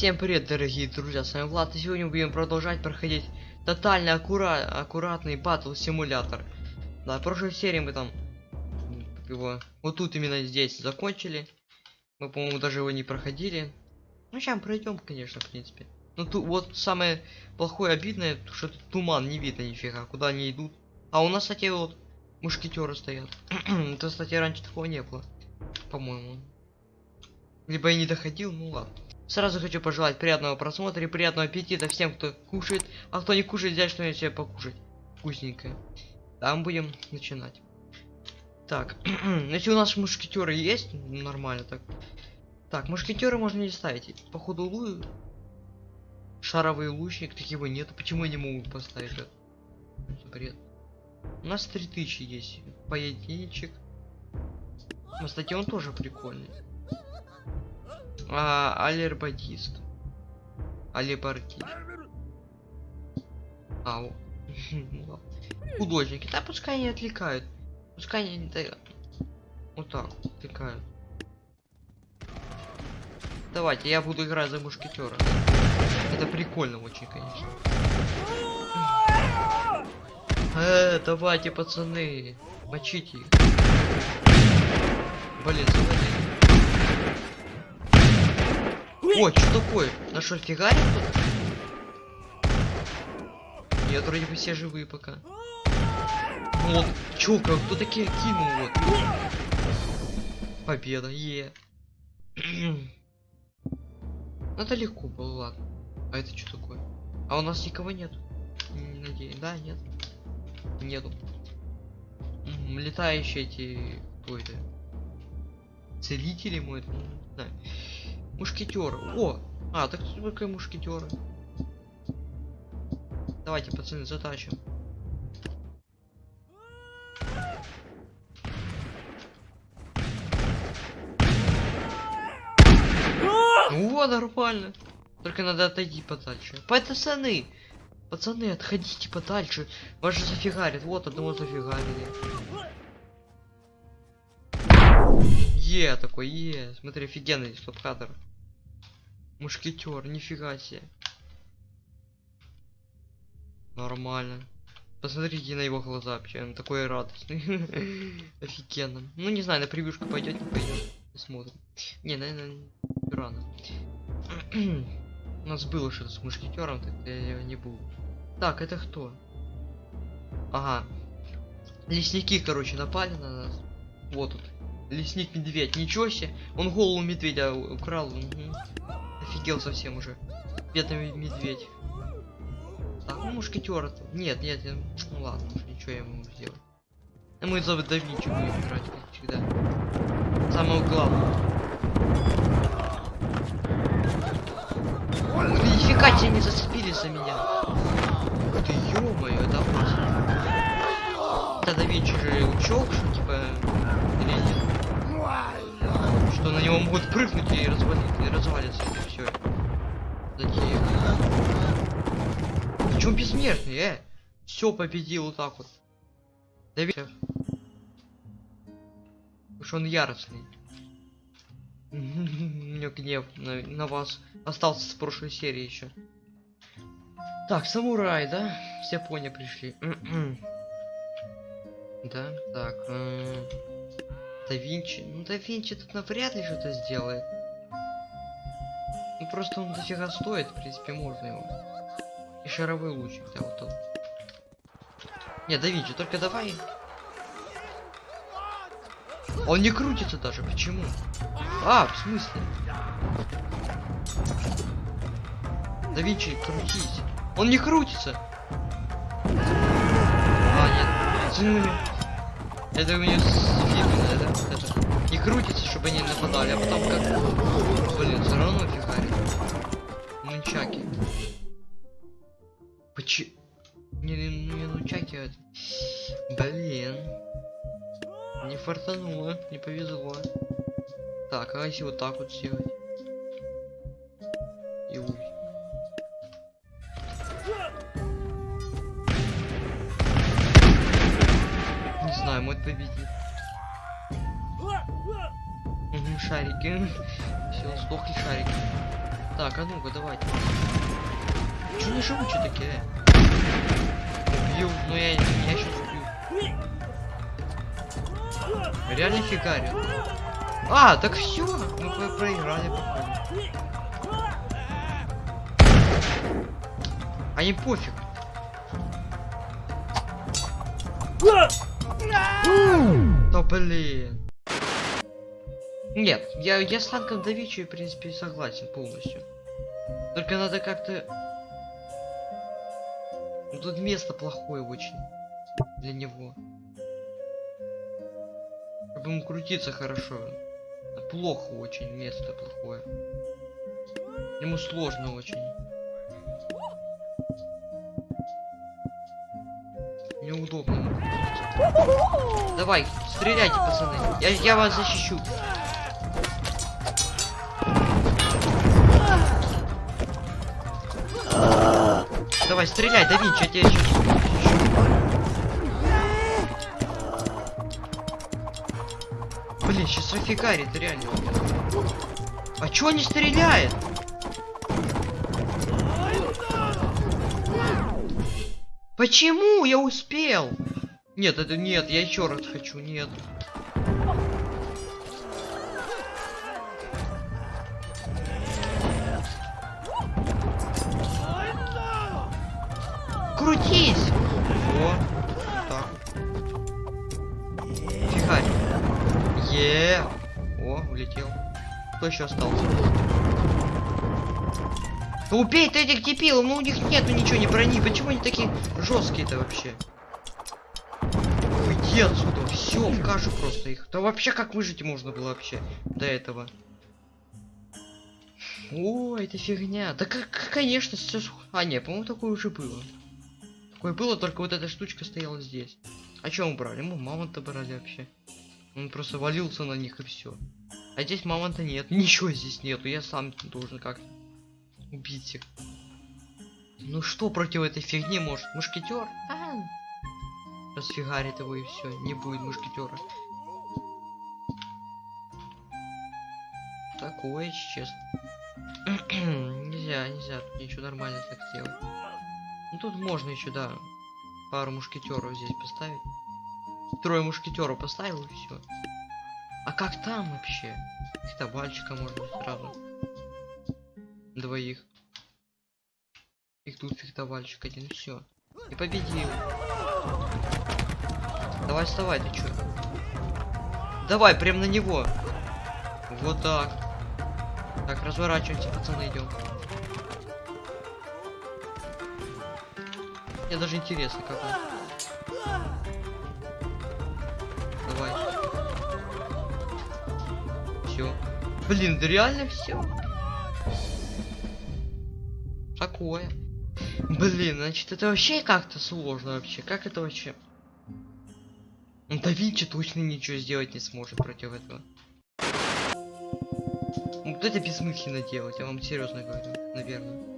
Всем привет, дорогие друзья, с вами Влад, и сегодня мы будем продолжать проходить тотально аккура аккуратный батл симулятор. Да, в прошлой серии мы там его вот тут именно здесь закончили. Мы, по-моему, даже его не проходили. Ну, сейчас пройдем, конечно, в принципе. Ну, тут вот самое плохое, обидное, что тут туман, не видно нифига, куда они идут. А у нас, кстати, вот мушкетеры стоят. Это, кстати, раньше такого не было, по-моему. Либо я не доходил, ну ладно. Сразу хочу пожелать приятного просмотра и приятного аппетита всем, кто кушает, а кто не кушает, взять что-нибудь себе покушать. Вкусненькое. Там будем начинать. Так, если у нас мушкетеры есть, ну, нормально так. Так, мушкетеры можно не ставить. Походу лу... Шаровый лучник, таких его нету. Почему я не могу поставить это? Бред. У нас 3000 есть. Поединчик. Ну, кстати, он тоже прикольный. А, алербадист. Алебардист. Ау. Ну. Художники. Да пускай они отвлекают. Пускай они да, вот так отвлекают. Давайте, я буду играть за мушкетера. Это прикольно очень, конечно. Э, давайте, пацаны. Мочите их. Блин, завалили. О, что такое? На что, фигарит? Нет, вроде бы все живые пока. Вот, чё, как кто такие кинул вот? Победа, е. Ну, Это легко было, ладно. А это что такое? А у нас никого нет. Не надеюсь. Да, нет. Нету. М, Летающие эти... Кто это? Целители мой, ну, не знаю. Мушкетер. О! А, так только мушкетеры. Давайте, пацаны, затащим. О, нормально. Только надо отойти подальше. Пацаны! Пацаны, отходите подальше. Вас же зафигарит. Вот одного зафигарили. Е, такой, е. Смотри, офигенный стоп-кадр. Мушкетер, нифига себе. Нормально. Посмотрите на его глаза вообще, он такой радостный. Офигенно. Ну не знаю, на превьюшку пойдет, не пойдет. Посмотрим. Не, наверное, рано. У нас было что-то с мушкетером, так я не буду. Так, это кто? Ага. Лесники, короче, напали на нас. Вот тут. Лесник медведь. Ничего себе. Он голову медведя украл. мгм. Офигел совсем уже. Бедный медведь. Так, ну мушкетер это. Нет, нет, ну ладно, уж ничего я ему могу сделать. А мы за да Винчи будем играть, как всегда. Самого главного. Нифига тебе не зацепили за меня. Ты, ё-моё, это опасно. Это да Винчи же учёк, что типа... Или нет? Что на него могут прыгнуть и развалить, и развалится Такие. Причем бессмертный, э? Все победил вот так вот. Да ведь... Уж он яростный. У меня гнев на, на вас остался с прошлой серии еще. Так, самурай, да? Все пони пришли. да, так. м, Да Винчи. Ну да Винчи тут навряд ли что-то сделает. Ну просто он дофига стоит, в принципе, можно его. И шаровой лучик, да, вот он. Не, да только давай. Он не крутится даже, почему? А, в смысле? Да крутись. Он не крутится. А, нет. Это у меня с это, это, не крутится, чтобы они нападали, а потом как... Блин, все равно фигарит. Нунчаки. Почему? Не, не, не нунчаки, а. Блин. Не фартануло, не повезло. Так, а если вот так вот сделать? И уй. Не знаю, мой победит. Шарики. Все, сдохли шарики. Так, а ну-ка, давайте. Чё не живучие такие? Убью, ну я, я сейчас убью. Реально фигарю. А, так все, мы про- проиграли, походу. А им пофиг. Да блин. Нет, я, я с танком Давичи, в принципе, согласен полностью. Только надо как-то... Ну, Тут место плохое очень для него. Чтобы ему крутиться хорошо. А Плохо очень, место плохое. Ему сложно очень. Неудобно. Давай, стреляйте, пацаны. Я, я вас защищу. Давай, стреляй, да Винчи, я тебя сейчас Блин, сейчас Рафигарит, реально. А чё не стреляет? Почему я успел? Нет, это нет, я еще раз хочу, нет. Крутись! Во. Так. Фигарь. Е. О, улетел. Кто еще остался? Да убей ты этих дебилов, ну у них нету ничего, не брони. Почему они такие жесткие-то вообще? Уйди отсюда, все, в кашу просто их. Да вообще как выжить можно было вообще до этого? О, это фигня. Да как, конечно, все. А, не, по-моему, такое уже было. Такое было, только вот эта штучка стояла здесь. А что мы брали? Мы мамонта брали вообще. Он просто валился на них и все. А здесь мамонта нет. Ничего здесь нету. Я сам должен как-то убить их. Ну что против этой фигни может? Мушкетер? А, Расфигарит его и все. Не будет мушкетера. Такое, честно. нельзя, нельзя. Тут ничего нормально так сделать. Ну тут можно еще, да, пару мушкетеров здесь поставить. Трое мушкетеров поставил и все. А как там вообще? Может быть сразу. Двоих. И тут фехтовальщик один, все. И победил. Давай вставай, ты чё? Давай, прям на него. Вот так. Так, разворачиваемся, пацаны, идем. Мне даже интересно, как он. Давай. Все. Блин, да реально все. Такое. Блин, значит, это вообще как-то сложно вообще. Как это вообще? Ну, Да Винчи точно ничего сделать не сможет против этого. Ну, Вот это бессмысленно делать, я вам серьезно говорю, наверное.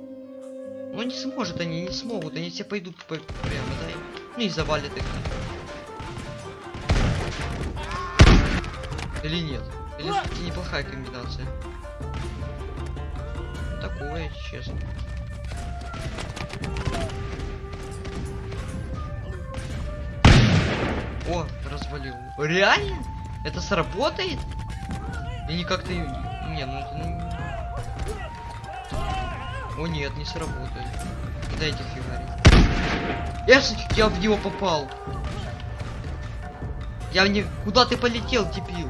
Ну не сможет они, не смогут, они все пойдут по прямо, да? и- Ну и завалят их. Или нет? Или все-таки неплохая комбинация? Такое, честно. О, развалил. Реально? Это сработает? Или как-то... Не, ну это... О нет, не сработает. Дайте фигарить. Я, я в него попал. Я в не... Куда ты полетел, дебил?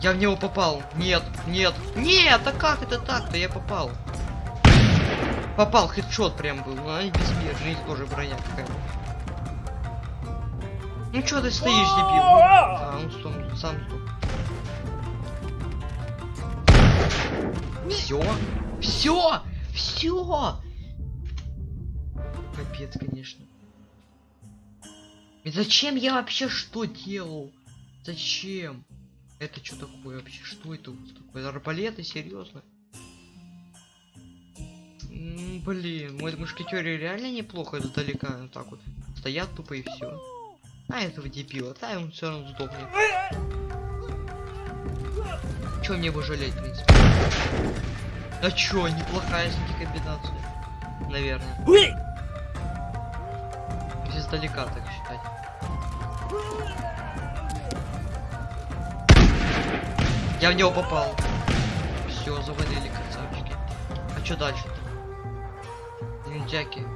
Я в него попал. Нет, нет, нет, а как это так-то? Я попал. Попал, хедшот прям был. Ну, они безмерные, их тоже броня какая. Ну чё ты стоишь, дебил? А, он сам, сам сдох. Все? Все? Все? Капец, конечно. И зачем я вообще что делал? Зачем? Это что такое вообще? Что это такое? Арбалеты? Серьезно? Блин, мой мушкетеры реально неплохо издалека вот так вот стоят тупо и все. А этого дебила, да, он все равно сдохнет. Че мне его жалеть, в принципе? А чё, неплохая кстати, комбинация. Наверное. Если издалека так считать. Я в него попал. Все, завалили красавчики. А что дальше-то? Ниндзяки.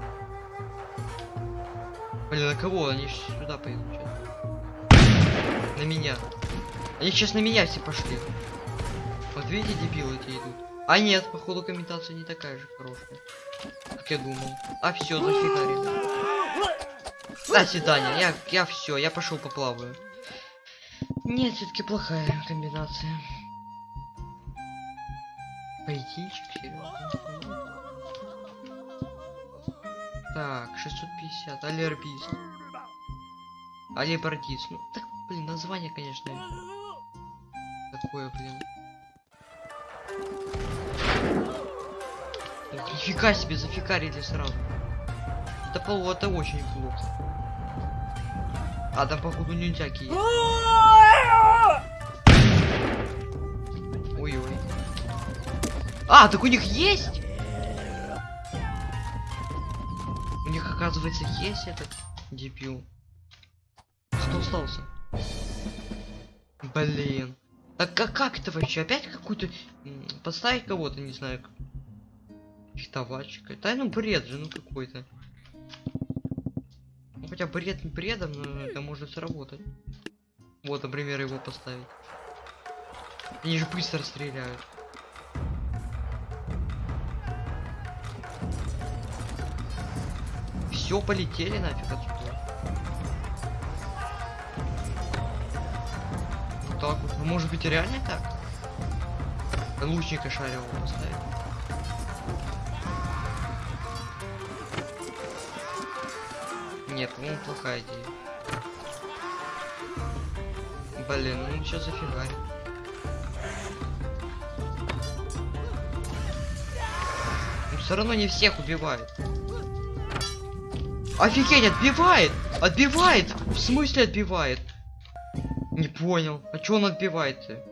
Блин, на кого? Они сюда сейчас. На меня. Они сейчас на меня все пошли. Вот видите, дебилы эти идут. А нет, походу комментация не такая же хорошая. Как я думал. А все, зафигарили. До свидания. Я, я все, я пошел поплаваю. Нет, все-таки плохая комбинация. Поединчик, серьезно. Так, 650. Алербист. Алибардист. Ну, так, блин, название, конечно. Такое, блин. Нифига себе, зафикарили сразу. Это, по это очень плохо. А, там, походу, ниндзяки есть. Ой-ой. А, так у них есть? У них, оказывается, есть этот дебил. Что остался? Блин. Так как, как это вообще? Опять какую-то... Поставить кого-то, не знаю. Фехтовальщика. Да ну бред же, ну какой-то. Ну хотя бред не бредом, но это может сработать. Вот, например, его поставить. Они же быстро стреляют. Все, полетели нафиг отсюда. Вот так вот. Ну, может быть, реально так? Лучника шаревого поставить. Нет, по-моему, плохая идея. Блин, ну сейчас зафигарит. Но все равно не всех убивает. Офигеть, отбивает! Отбивает! В смысле отбивает? Не понял. А чё он отбивает-то?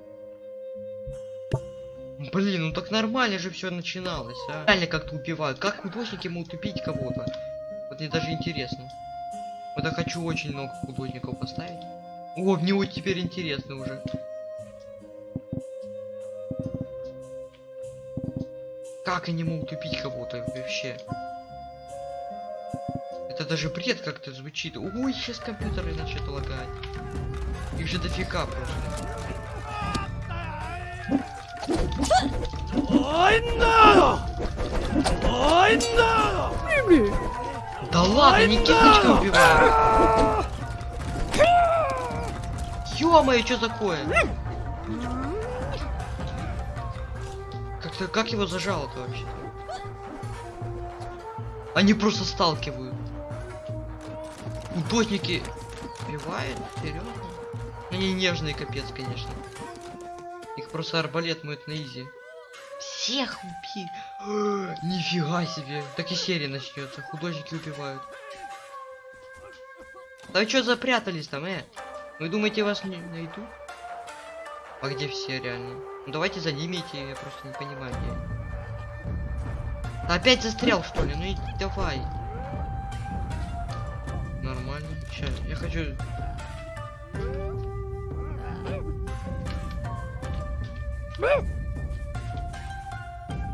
Блин, ну так нормально же все начиналось, а. Реально как-то убивают. Как художники могут убить кого-то? Вот мне даже интересно. Вот я хочу очень много художников поставить. О, мне вот теперь интересно уже. Как они могут убить кого-то вообще? Это даже бред как-то звучит. Ой, сейчас компьютеры начнут лагать. Их же дофига просто. Да ладно, не кирпичка убивают. Ё-моё, что такое? Как-то как его зажало-то вообще? Они просто сталкивают. Художники убивают? Серьезно? Они нежные капец, конечно. Их просто арбалет моет на изи. Всех убей! Нифига себе! Так и серия начнется. Художники убивают. Да вы что запрятались там, э? Вы думаете, вас не найду? А где все реально? Ну давайте за ними идти, я просто не понимаю где. Опять застрял что ли? Ну и давай. Нормально. Сейчас, я хочу.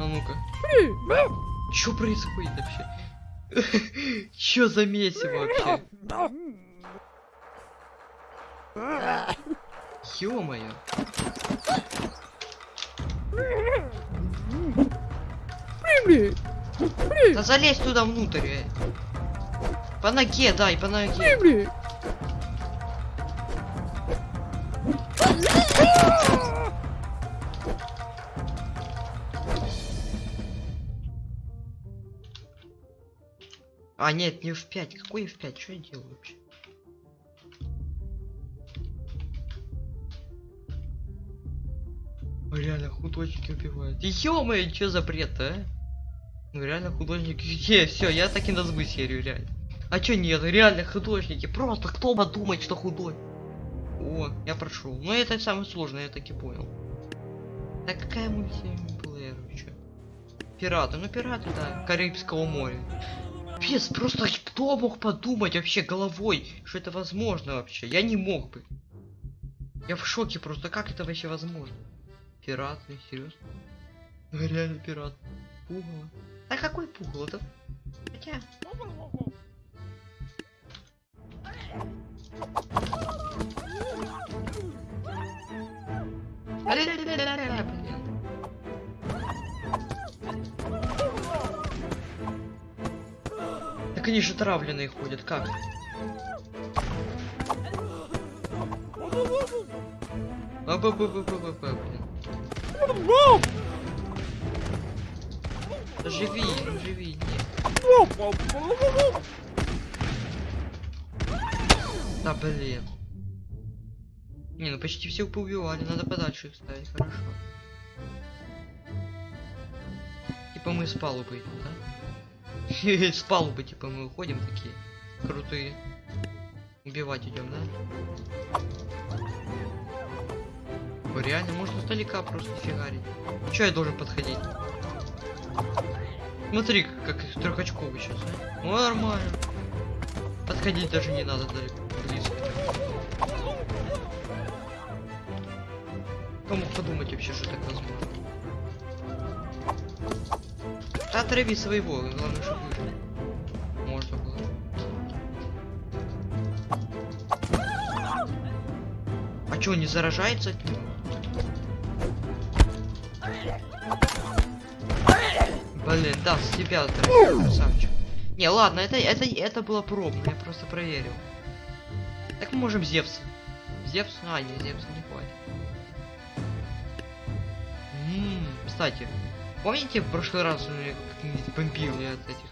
А ну-ка. Что происходит вообще? Чё за месиво вообще? Ё-моё. Да залезь туда внутрь. э. По ноге, дай, по ноге. А, нет, не F5. Какой F5? Что я делаю вообще? Реально художники убивают. Ё-моё, что за бред, а? Ну реально художники. Е, все, я так и назову серию, реально. А чё нет, реально художники. Просто кто подумает, что худой. О, я прошел. Ну это самое сложное, я так и понял. Так какая мультиплеер, чё? Пираты, ну пираты, да, Карибского моря. Пес, просто кто мог подумать вообще головой, что это возможно вообще? Я не мог бы. Я в шоке просто, как это вообще возможно? Пираты, серьезно? Ну, Реально пират. Пугало. А какой пугало? Это... Хотя... Так они же травленные ходят, как? А Живи, живи. Да блин. Не, ну почти все поубивали, надо подальше их ставить, хорошо. Типа мы с палубы да? С палубы, типа мы уходим такие крутые. Убивать идем, да? О, реально, можно издалека просто фигарить. Че я должен подходить? Смотри, как трехочковый сейчас, а? Ну, нормально. Подходить даже не надо далеко, близко. Кто мог подумать вообще, что так возможно? Да отрави своего, главное, чтобы. Можно было. А чё, не заражается? Блин, да, с тебя отравил, красавчик. Не, ладно, это, это, это было пробно, я просто проверил. Так мы можем Зевс. Зевс? А, не, Зевса не хватит. Ммм, кстати, помните в прошлый раз меня как-нибудь бомбил я от этих?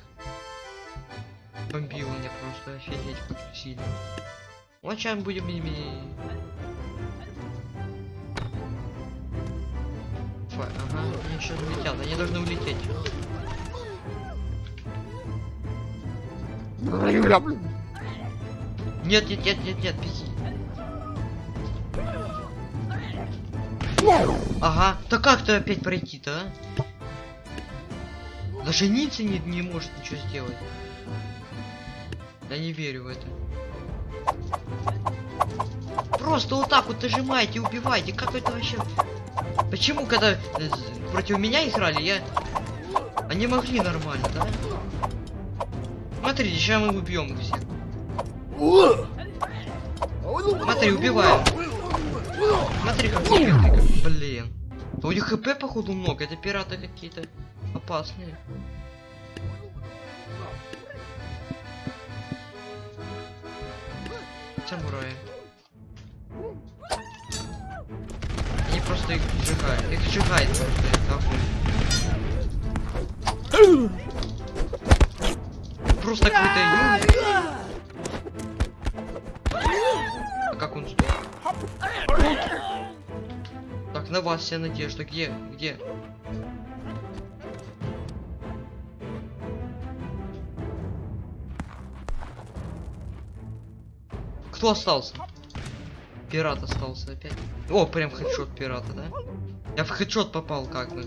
Бомбил меня просто офигеть как сильно. Вот сейчас будем ими... Фа- Ага, они сейчас улетят, они должны улететь. Нет, нет, нет, нет, нет, беги. Ага, да как ты опять пройти-то, а? Даже Ницца не, не может ничего сделать. Я не верю в это. Просто вот так вот нажимайте, убивайте. Как это вообще? Почему, когда э, против меня играли, я... Они могли нормально, да? Смотрите, сейчас мы убьем их всех. Смотри, убиваем. Смотри, как Блин. Да у них хп, походу, много. Это пираты какие-то опасные. Самураи. Они просто их сжигают. Их сжигает просто огонь. Просто какой-то. А как он стоит? Так, на вас вся надежда. Где? Где? Кто остался? Пират остался опять. О, прям хедшот пирата, да? Я в хедшот попал как бы.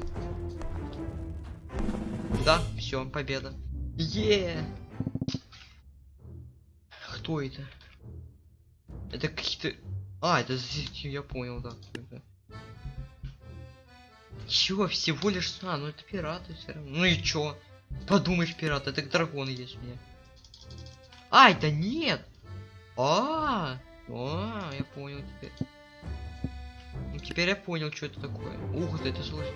Да, все, победа. Е. Кто это? Это какие-то... А, это я понял, да. Чё, всего лишь... А, ну это пираты все равно. Ну и чё? Подумаешь, пират, это дракон есть у меня. А, это нет! А, а, я понял теперь. Ну, теперь я понял, что это такое. Ух ты, это сложнее.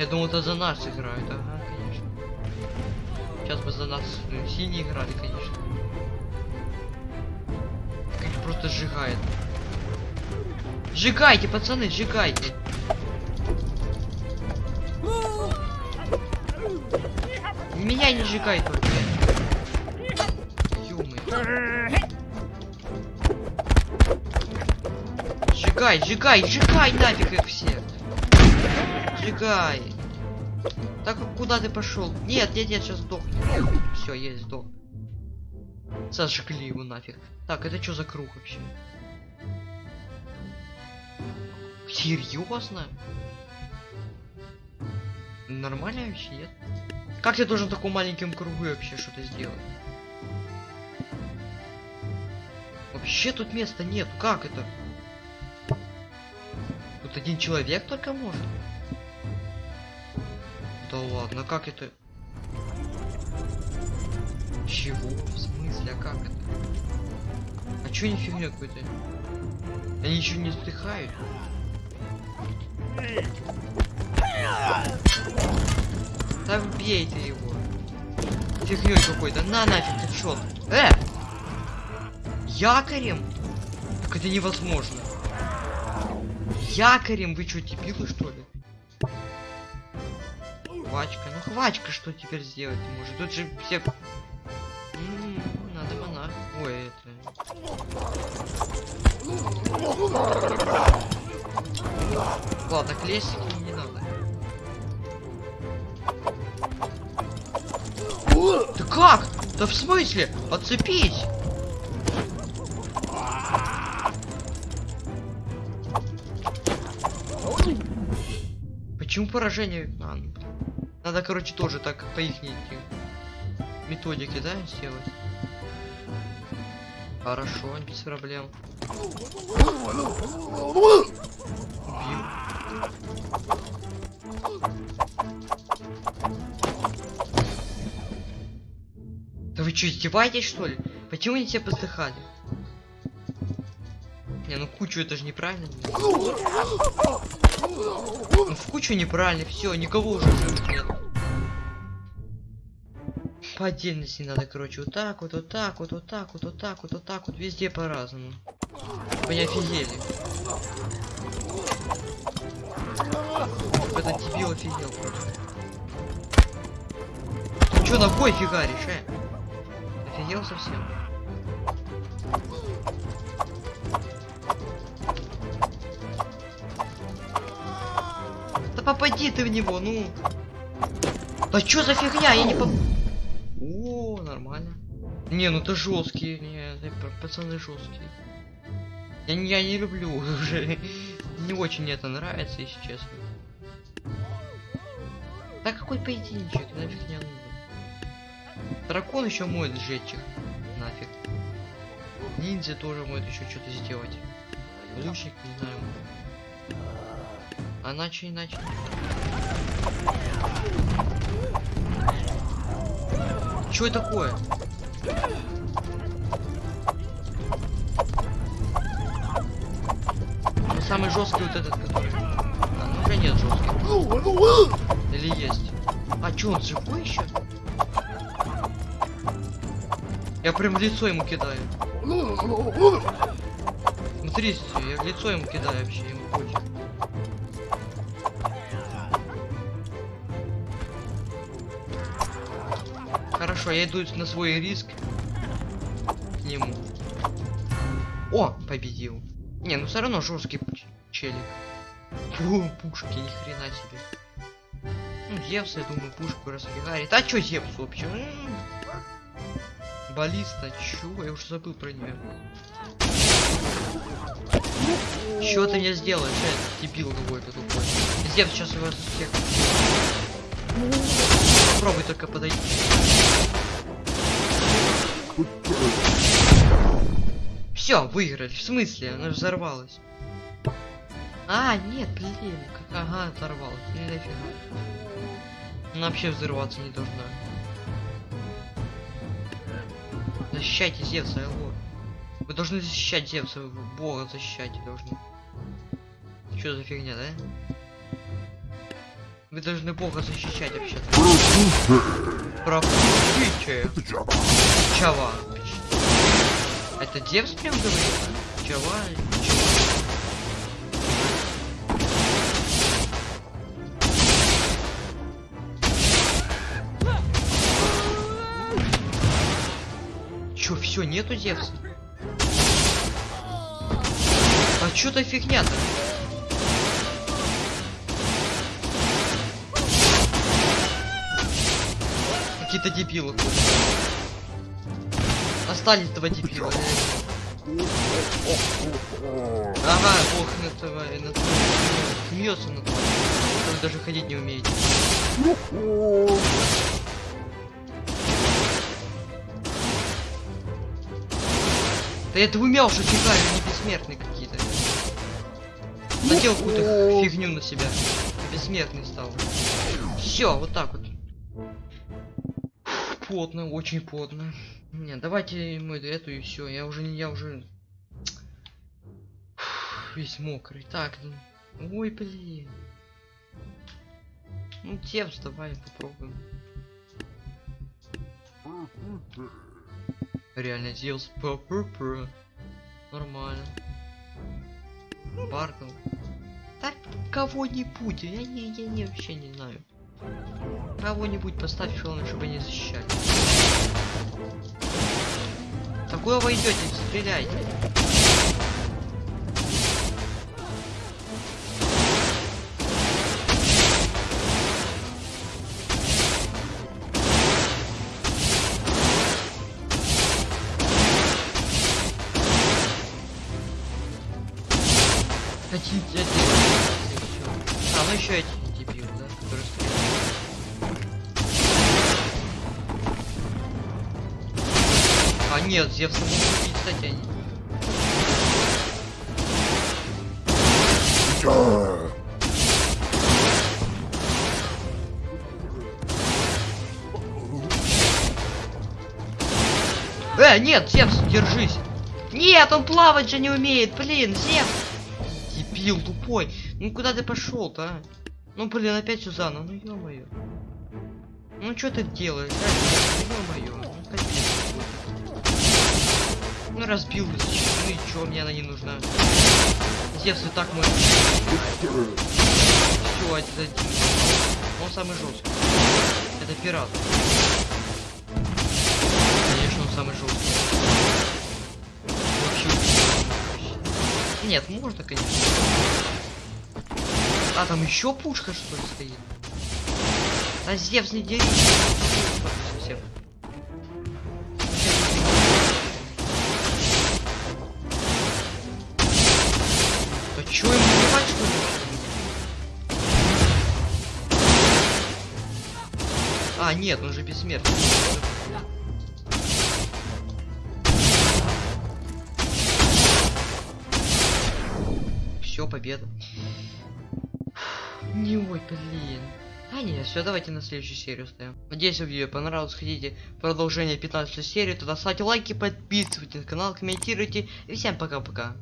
Я думал, это за нас играют. Ага, конечно. Сейчас бы за нас ну, синие играли, конечно. Как просто сжигает. Сжигайте, пацаны, сжигайте. Меня не сжигай только. Сжигай, сжигай, сжигай нафиг их всех. Сжигай. Так куда ты пошел? Нет, нет, нет, сейчас сдохнет. Все, есть сдох. Сожгли его нафиг. Так, это что за круг вообще? Серьезно? Нормально вообще, нет? Как ты должен в таком маленьком кругу вообще что-то сделать? Вообще тут места нет. Как это? Тут один человек только может. Да ладно, как это? Чего? В смысле? А как это? А чё не фигня какой-то? Они еще не вздыхают? Да бей ты его. Фигней какой-то. На нафиг, ты шел. Э! Якорем? Так это невозможно. Якорем? Вы что, дебилы что ли? Хвачка. Ну хвачка что теперь сделать может? Тут же все... Надо монах. Ой, это... Ладно, к не надо. Да как? Да в смысле? Отцепись! Почему поражение? А, ну, надо, короче, тоже так по их методике, да, сделать? Хорошо, без проблем. Убил. Да вы что, издеваетесь, что ли? Почему они все подсыхали? Не, ну кучу это же неправильно. В кучу неправильно, все, никого уже живых нет. По отдельности надо, короче, вот так вот, вот так вот, вот так вот, вот так вот, вот так вот, везде по-разному. Вы не офигели. Этот дебил офигел просто. Ты чё ногой фигаришь, э? Офигел совсем. Да попади ты в него, ну. Да чё за фигня? Я не поп... О, нормально. Не, ну ты жесткий. Не, пацаны жесткие. Я, я не люблю уже. Не очень мне это нравится, если честно. Да какой поединчик, нафиг не нужен. Дракон еще может сжечь их. Нафиг. Ниндзя тоже может еще что-то сделать. Лучник, не знаю. А иначе иначе. Что такое? Самый жесткий вот этот, который. А, ну уже нет жестких. Или есть? А чё, он живой еще? Я прям в лицо ему кидаю. Смотрите, я в лицо ему кидаю вообще, ему пофиг. Хорошо, я иду на свой риск к нему. О, победил. Не, ну все равно жесткий челик. Фу, пушки, ни хрена себе. Ну, Зевс, я думаю, пушку расфигарит. А чё Зевс вообще? М. Баллиста, чё? Я уже забыл про нее. Чё ты мне сделаешь, э, дебил какой-то тупой? Зевс сейчас его всех... Попробуй только подойти. Все, выиграли. В смысле? Она же взорвалась. А, нет, блин. Как... Ага, взорвалась. Ну нафига. Она вообще взорваться не должна. Защищайте Зевса, алло. Вы должны защищать Зевса, Бога защищать должны. Что за фигня, да? Вы должны Бога защищать вообще-то. Пропустите. Чава. Это Зевс прям говорит? Чава? Чё, все, нету Зевса? А чё то фигня-то? Какие-то дебилы. Остались два дебила. Ага, ох, на това, на. Смеется на. Вы даже ходить не умеете. Да это вы мяуша фига, они бессмертные какие-то. Надел какую-то фигню на себя. Бессмертный стал. Все, вот так вот. Плотно, очень плотно. Не, давайте мы эту и все. Я уже не, я уже весь мокрый. Так, ой, блин. Ну, Тевс, давай попробуем. Реально Зевс Нормально. Баркл. Так кого-нибудь, я не, я не вообще не знаю. Кого-нибудь поставь главное, чтобы они защищали. Такое вы идете, стреляйте. А нет, могут убить, кстати, они. Э, нет, Зевс, держись. Нет, он плавать же не умеет, блин, Зевс. Дебил тупой. Ну куда ты пошел-то, а? Ну блин, опять Сюзанна, ну ё-моё. Ну что ты делаешь, а? Ё-моё. Ну, капец какой-то. Ну разбил, зачем? ну и чё, мне она не нужна. Зевс так мой. Все, это один. Он самый жесткий. Это пират. Конечно, он самый жесткий. Вообще. Нет, можно, конечно. А, там еще пушка, что ли, стоит? А Зевс не. Совсем. Чё ему убивать, что ли? А, нет, он же бессмертный. Все, победа. Не ой, блин. А не, все, давайте на следующую серию ставим. Надеюсь, вам видео понравилось. Хотите продолжение 15 серии, тогда ставьте лайки, подписывайтесь на канал, комментируйте. И всем пока-пока.